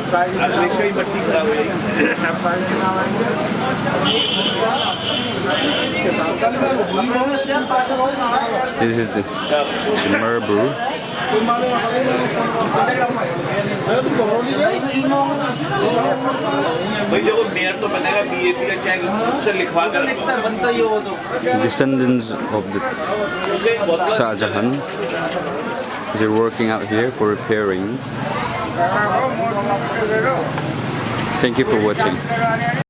अगले का ही मट्टी खराब हो जाएगी This is the, the marble. भाई देखो मेयर तो बनेगा बीएपी का चेक उससे लिखवा कर Descendants of the Shah Jahan. They're working out here for repairing. Thank you for watching.